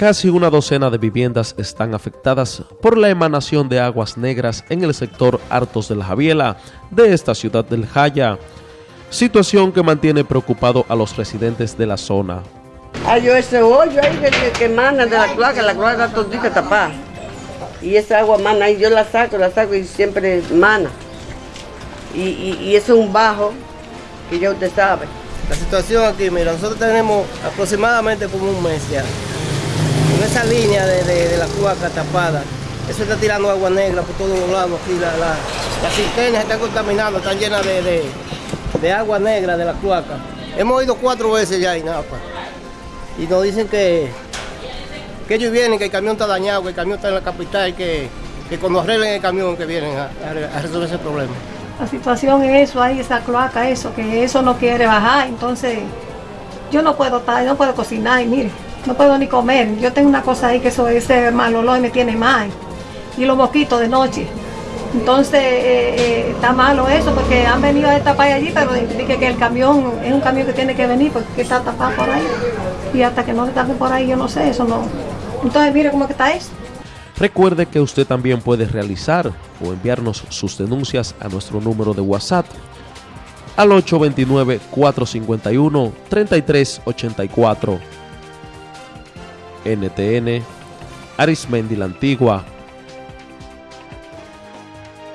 Casi una docena de viviendas están afectadas por la emanación de aguas negras en el sector Hartos de la Javiela de esta ciudad del Jaya, situación que mantiene preocupado a los residentes de la zona. Hay ese hoyo ahí que, que emana de la cloaca, la cloaca está todita tapada. Y esa agua mana ahí, yo la saco, la saco y siempre mana. Y, y, y eso es un bajo que ya usted sabe. La situación aquí, mira, nosotros tenemos aproximadamente como un mes ya. Con esa línea de, de, la cloaca tapada, eso está tirando agua negra por todos lados aquí. La, la, las cisternas están contaminando, están llenas de, de, agua negra de la cloaca. Hemos ido cuatro veces ya nada, pues. Y nos dicen que, que ellos vienen, que el camión está dañado, que el camión está en la capital, que, que cuando arreglen el camión que vienen a, a resolver ese problema. La situación es eso, ahí esa cloaca, eso, que eso no quiere bajar, entonces yo no puedo estar, no puedo cocinar, y mire, no puedo ni comer. Yo tengo una cosa ahí que eso, ese mal olor me tiene mal. Y los mosquitos de noche. Entonces eh, eh, está malo eso porque han venido a tapar allí, pero dije que el camión es un camión que tiene que venir porque está tapado por ahí. Y hasta que no le tapen por ahí, yo no sé, eso no. Entonces mire cómo está eso. Recuerde que usted también puede realizar o enviarnos sus denuncias a nuestro número de WhatsApp al 829-451-3384. NTN, Arismendi la Antigua,